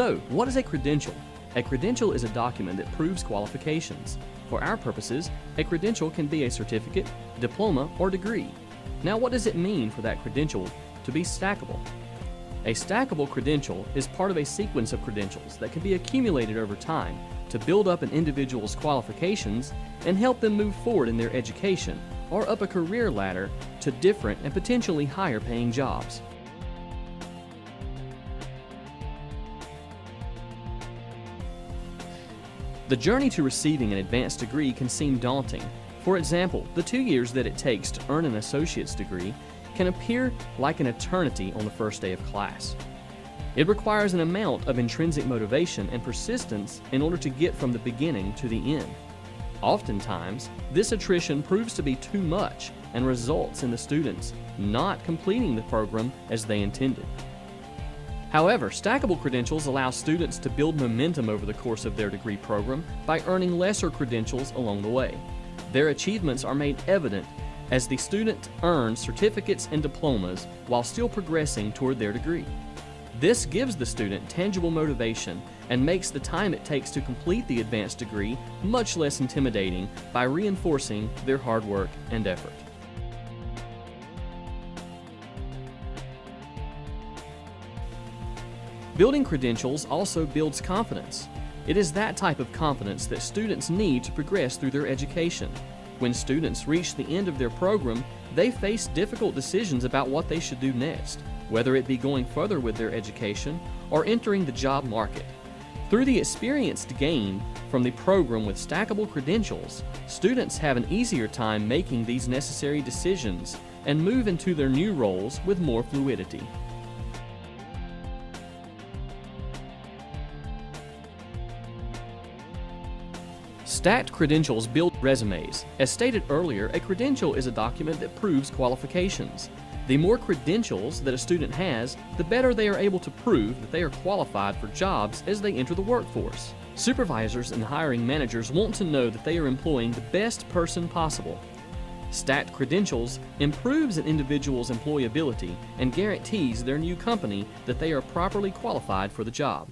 So, what is a credential? A credential is a document that proves qualifications. For our purposes, a credential can be a certificate, diploma, or degree. Now, what does it mean for that credential to be stackable? A stackable credential is part of a sequence of credentials that can be accumulated over time to build up an individual's qualifications and help them move forward in their education or up a career ladder to different and potentially higher paying jobs. The journey to receiving an advanced degree can seem daunting. For example, the two years that it takes to earn an associate's degree can appear like an eternity on the first day of class. It requires an amount of intrinsic motivation and persistence in order to get from the beginning to the end. Oftentimes, this attrition proves to be too much and results in the students not completing the program as they intended. However, stackable credentials allow students to build momentum over the course of their degree program by earning lesser credentials along the way. Their achievements are made evident as the student earns certificates and diplomas while still progressing toward their degree. This gives the student tangible motivation and makes the time it takes to complete the advanced degree much less intimidating by reinforcing their hard work and effort. Building credentials also builds confidence. It is that type of confidence that students need to progress through their education. When students reach the end of their program, they face difficult decisions about what they should do next, whether it be going further with their education or entering the job market. Through the experience gained from the program with stackable credentials, students have an easier time making these necessary decisions and move into their new roles with more fluidity. Stacked credentials build resumes. As stated earlier, a credential is a document that proves qualifications. The more credentials that a student has, the better they are able to prove that they are qualified for jobs as they enter the workforce. Supervisors and hiring managers want to know that they are employing the best person possible. Stacked credentials improves an individual's employability and guarantees their new company that they are properly qualified for the job.